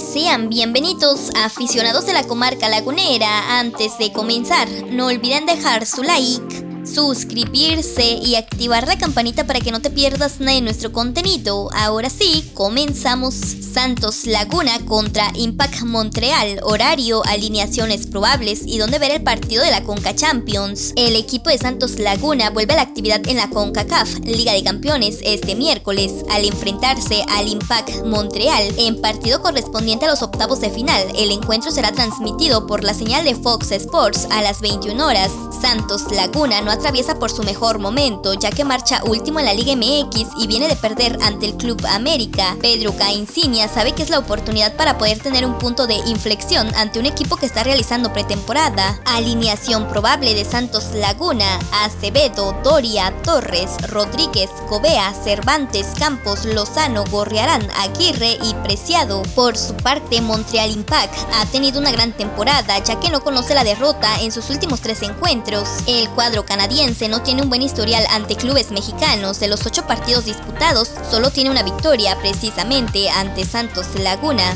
sean bienvenidos aficionados de la comarca lagunera. Antes de comenzar, no olviden dejar su like suscribirse y activar la campanita para que no te pierdas nada de nuestro contenido. Ahora sí, comenzamos. Santos Laguna contra Impact Montreal, horario, alineaciones probables y dónde ver el partido de la Conca Champions. El equipo de Santos Laguna vuelve a la actividad en la CONCACAF Liga de Campeones este miércoles al enfrentarse al Impact Montreal en partido correspondiente a los octavos de final. El encuentro será transmitido por la señal de Fox Sports a las 21 horas. Santos Laguna no atraviesa por su mejor momento, ya que marcha último en la Liga MX y viene de perder ante el Club América. Pedro Caincinia sabe que es la oportunidad para poder tener un punto de inflexión ante un equipo que está realizando pretemporada. Alineación probable de Santos Laguna, Acevedo, Doria, Torres, Rodríguez, Cobea, Cervantes, Campos, Lozano, Gorriarán, Aguirre y Preciado. Por su parte, Montreal Impact ha tenido una gran temporada, ya que no conoce la derrota en sus últimos tres encuentros. El cuadro canadiense no tiene un buen historial ante clubes mexicanos. De los ocho partidos disputados, solo tiene una victoria, precisamente ante Santos Laguna.